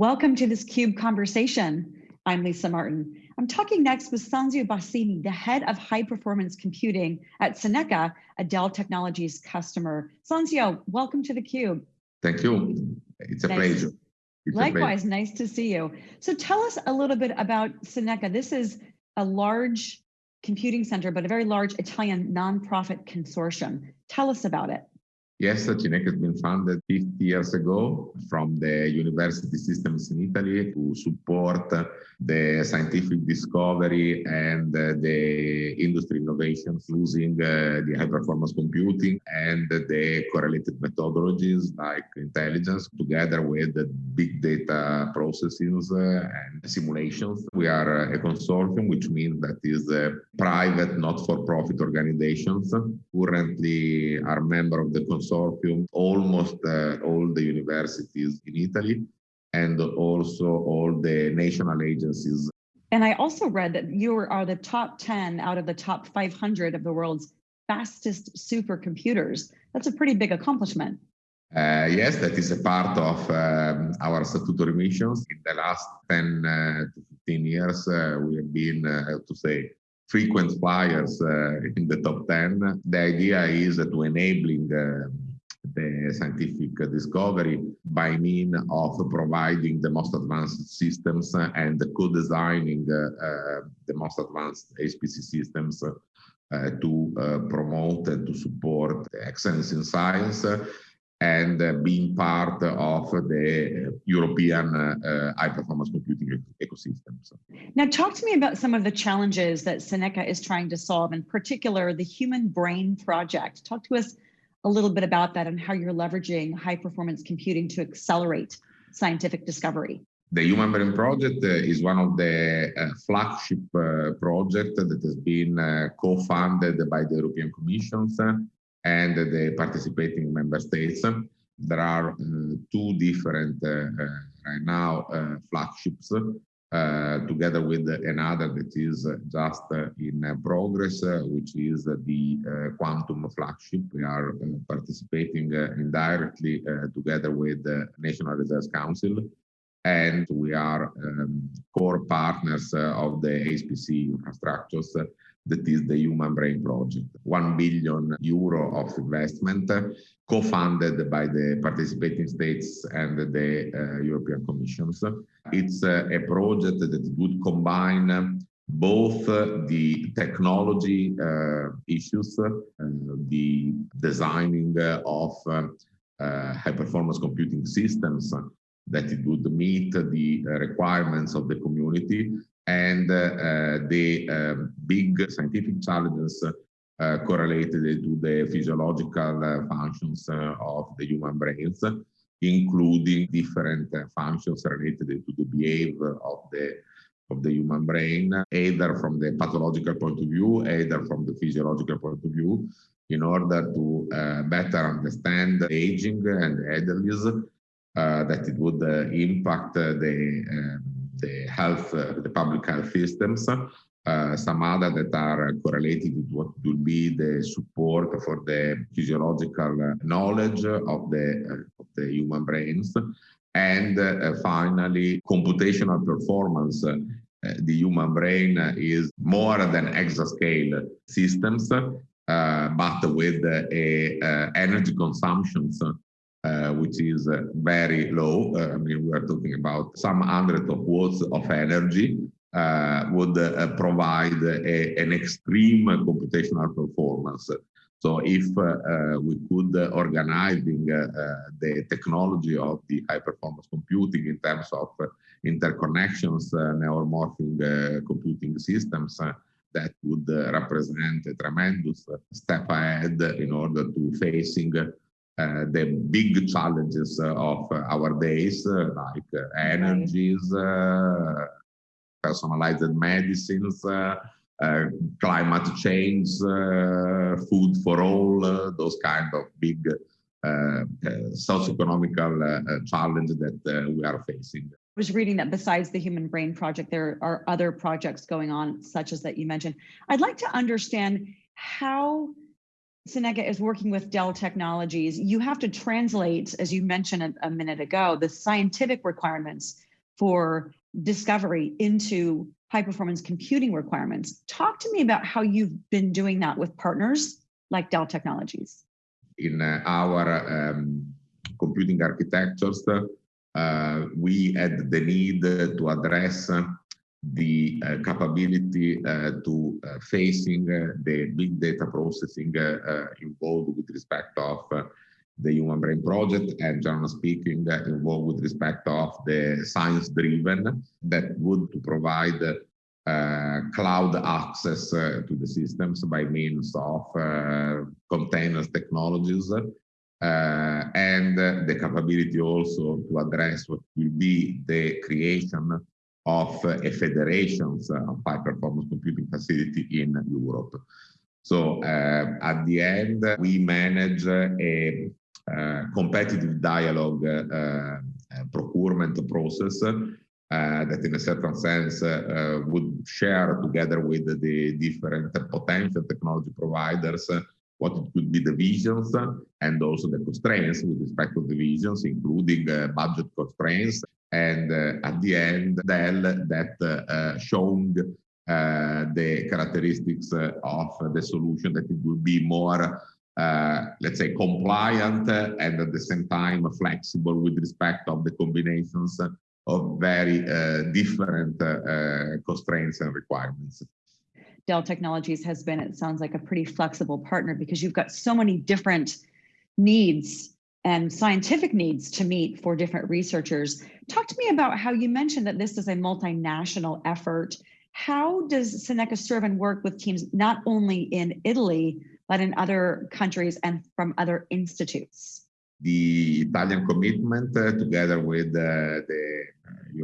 Welcome to this CUBE conversation. I'm Lisa Martin. I'm talking next with Sanzio Bassini, the head of high performance computing at Cineca, a Dell Technologies customer. Sanzio, welcome to the CUBE. Thank you. It's a nice. pleasure. It's Likewise, a pleasure. nice to see you. So tell us a little bit about Cineca. This is a large computing center, but a very large Italian nonprofit consortium. Tell us about it. Yes, Cineca has been founded 50 years ago from the university systems in Italy to support the scientific discovery and the industry innovations using uh, the high performance computing and the correlated methodologies like intelligence together with the big data processes uh, and simulations. We are a consortium, which means that is a private, not-for-profit organizations. Currently are member of the consortium consortium almost uh, all the universities in Italy and also all the national agencies. And I also read that you are the top 10 out of the top 500 of the world's fastest supercomputers. That's a pretty big accomplishment. Uh, yes, that is a part of um, our statutory missions. In the last 10 uh, to 15 years, uh, we have been, uh, to say, frequent flyers uh, in the top 10. The idea is to enabling uh, the scientific discovery by means of providing the most advanced systems and co-designing uh, the most advanced HPC systems uh, to uh, promote and to support excellence in science and uh, being part of the European uh, high performance computing ecosystem. Now, talk to me about some of the challenges that Cineca is trying to solve, in particular, the Human Brain Project. Talk to us a little bit about that and how you're leveraging high performance computing to accelerate scientific discovery. The Human Brain Project uh, is one of the uh, flagship uh, projects that has been uh, co-funded by the European Commission and the participating member states. There are uh, two different, uh, uh, right now, flagships together with another that is just in progress, which is the quantum flagship. We are participating indirectly together with the National Research Council and we are um, core partners of the HPC infrastructures that is the Human Brain Project. 1 billion euro of investment co-funded by the participating states and the uh, European Commissions. It's uh, a project that would combine both uh, the technology uh, issues, uh, the designing of uh, high performance computing systems that it would meet the requirements of the community and uh, the um, big scientific challenges uh, correlated to the physiological uh, functions of the human brains, including different functions related to the behavior of the of the human brain, either from the pathological point of view, either from the physiological point of view, in order to uh, better understand aging and elderly, uh, that it would uh, impact the the health, uh, the public health systems. Uh, some other that are correlated with what will be the support for the physiological knowledge of the, uh, of the human brains. And uh, finally, computational performance. Uh, the human brain is more than exascale systems, but with a energy consumptions uh, which is uh, very low. Uh, I mean, we are talking about some hundred of watts of energy uh, would uh, provide a, an extreme computational performance. So if uh, we could organizing the technology of the high performance computing in terms of interconnections, neuromorphing computing systems, that would represent a tremendous step ahead in order to facing the big challenges uh, of uh, our days, like energies, personalized medicines, climate change, food for all, those kind of big uh, socioeconomical uh, challenge that uh, we are facing. I was reading that besides the Human Brain Project, there are other projects going on, such as that you mentioned. I'd like to understand how Cineca is working with Dell Technologies, you have to translate, as you mentioned a, a minute ago, the scientific requirements for discovery into high performance computing requirements. Talk to me about how you've been doing that with partners like Dell Technologies. In uh, our um, computing architectures, uh, we had the need to address the uh, capability uh, to uh, facing uh, the big data processing involved with respect of the Human Brain Project and generally speaking involved with respect of the science driven that would to provide uh, cloud access uh, to the systems by means of uh, containers technologies and the capability also to address what will be the creation of a federation of high performance computing facility in Europe. So uh, at the end, we manage a, competitive dialogue uh, procurement process uh, that in a certain sense uh, would share together with the different potential technology providers what it could be the visions and also the constraints with respect to the visions, including uh, budget constraints. And uh, at the end, Dell that uh, showed uh, the characteristics of the solution that it will be more uh, let's say compliant and at the same time flexible with respect of the combinations of very uh, different uh, constraints and requirements. Dell Technologies has been, it sounds like a pretty flexible partner because you've got so many different needs and scientific needs to meet for different researchers. Talk to me about how you mentioned that this is a multinational effort. How does Cineca serve and work with teams not only in Italy, but in other countries and from other institutes? The Italian commitment, uh, together with uh, the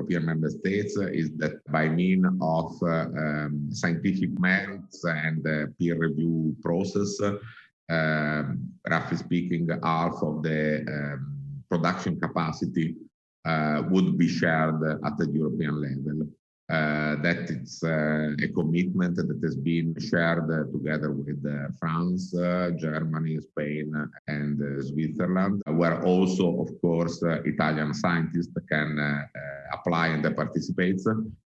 European member states uh, is that by means of uh, um, scientific merits and peer review process, um, roughly speaking, half of the um, production capacity uh, would be shared at the European level. Uh, that it's uh, a commitment that has been shared uh, together with France, Germany, Spain, and Switzerland, where also, of course, Italian scientists can apply and participate.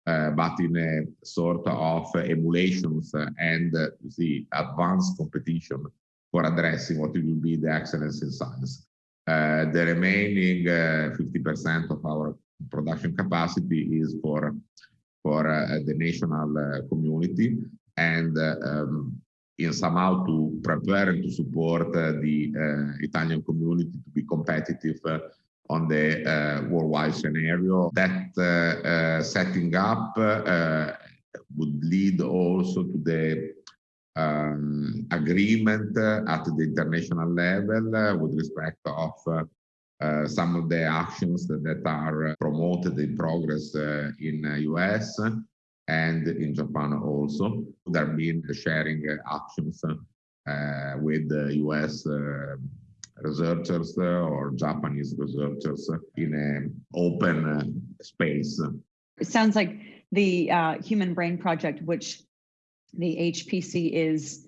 Uh, but in a sort of emulations and uh, the advanced competition for addressing what will be the excellence in science. Uh, the remaining 50% of our production capacity is for for uh, the national uh, community and uh, um, in somehow to prepare and to support the Italian community to be competitive on the uh, worldwide scenario. That uh, uh, setting up would lead also to the um, agreement at the international level with respect of uh, some of the actions that, are promoted in progress uh, in US uh, and in Japan also. There have been sharing actions with the US researchers or Japanese researchers in an open space. It sounds like the uh, Human Brain Project, which the HPC is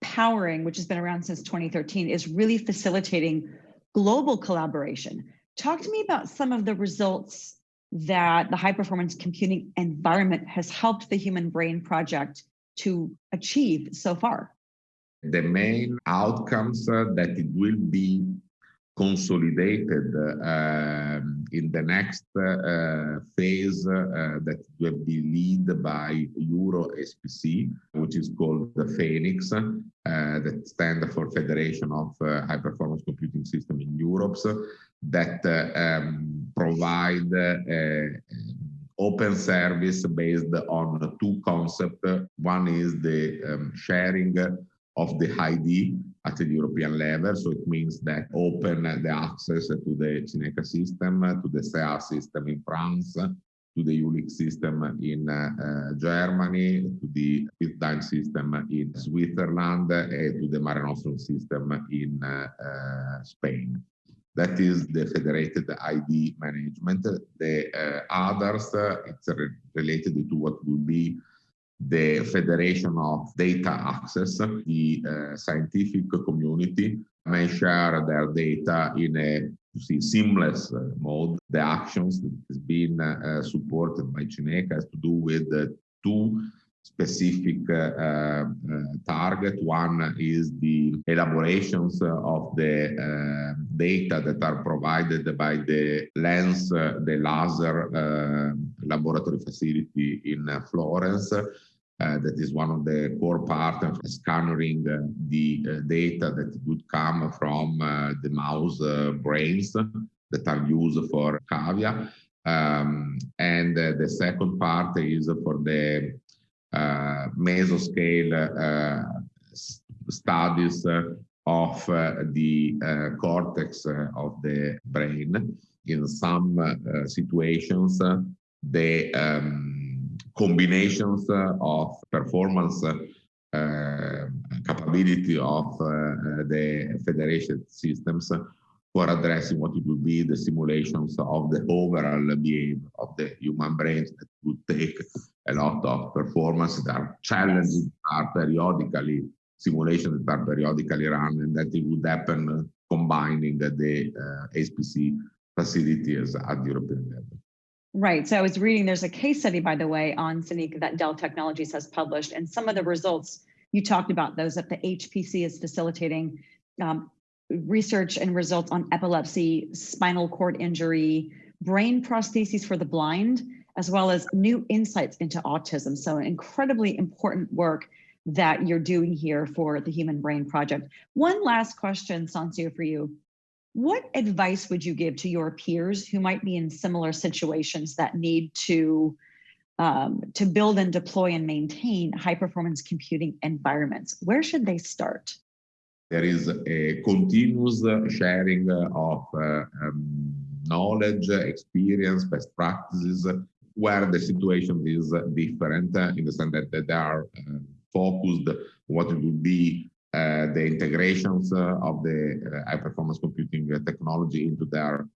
powering, which has been around since 2013, is really facilitating global collaboration. Talk to me about some of the results that the high performance computing environment has helped the Human Brain Project to achieve so far. The main outcomes uh, that it will be consolidated uh, in the next uh, phase uh, that will be led by Euro SPC, which is called the Fenix, uh, that stands for Federation of uh, High Performance Computing System in Europe, that um, provide open service based on two concepts. One is the um, sharing of the ID at the European level. So it means that open the access to the Cineca system, to the CEA system in France, to the ULIX system in uh, Germany, to the Piz Daint system in Switzerland, and to the Mare Nostrum system in uh, uh, Spain. That is the federated ID management. The uh, others, uh, it's re related to what will be the Federation of Data Access, the uh, scientific community may share their data in a see seamless uh, mode. The actions that has been uh, supported by Cineca has to do with two specific uh, uh, target. One is the elaborations of the uh, data that are provided by the lens, the laser laboratory facility in Florence. Uh, that is one of the core part of scanning uh, the uh, data that would come from uh, the mouse uh, brains that are used for cavia. Um, and uh, the second part is for the mesoscale studies of the cortex of the brain. In some situations, the um, combinations uh, of performance uh, capability of uh, the federation systems for addressing what it would be the simulations of the overall behavior of the human brains that would take a lot of performance that are challenging are periodically simulations that are periodically run and that it would happen combining the, the uh, HPC facilities at the European level. Right. So I was reading, there's a case study, by the way, on Cineca that Dell Technologies has published, and some of the results you talked about, those that the HPC is facilitating um, research and results on epilepsy, spinal cord injury, brain prostheses for the blind, as well as new insights into autism. So incredibly important work that you're doing here for the Human Brain Project. One last question, Sanzio, for you. What advice would you give to your peers who might be in similar situations that need to um, to build and deploy and maintain high performance computing environments? Where should they start? There is a continuous sharing of uh, um, knowledge, experience, best practices, where the situation is different in the sense that they are uh, focused what would be the integrations uh, of the uh, high performance computing technology into their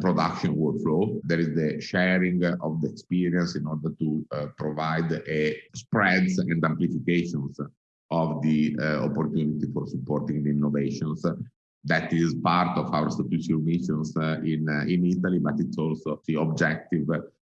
production workflow. There is the sharing of the experience in order to provide a spreads and amplifications of the opportunity for supporting the innovations that is part of our strategic missions uh, in uh, in Italy, but it's also the objective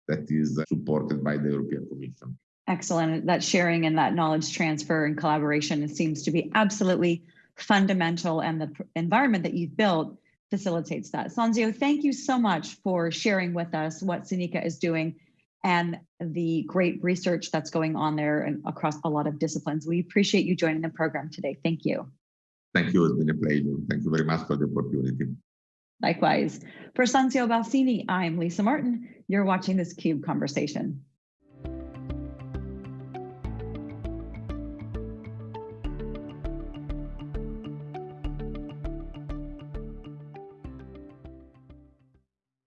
that is supported by the European Commission. Excellent. That sharing and that knowledge transfer and collaboration seems to be absolutely fundamental and the environment that you've built facilitates that. Sanzio, thank you so much for sharing with us what Cineca is doing and the great research that's going on there and across a lot of disciplines. We appreciate you joining the program today. Thank you. Thank you. It's been a pleasure. Thank you very much for the opportunity. Likewise. For Sanzio Bassini, I'm Lisa Martin. You're watching this CUBE conversation.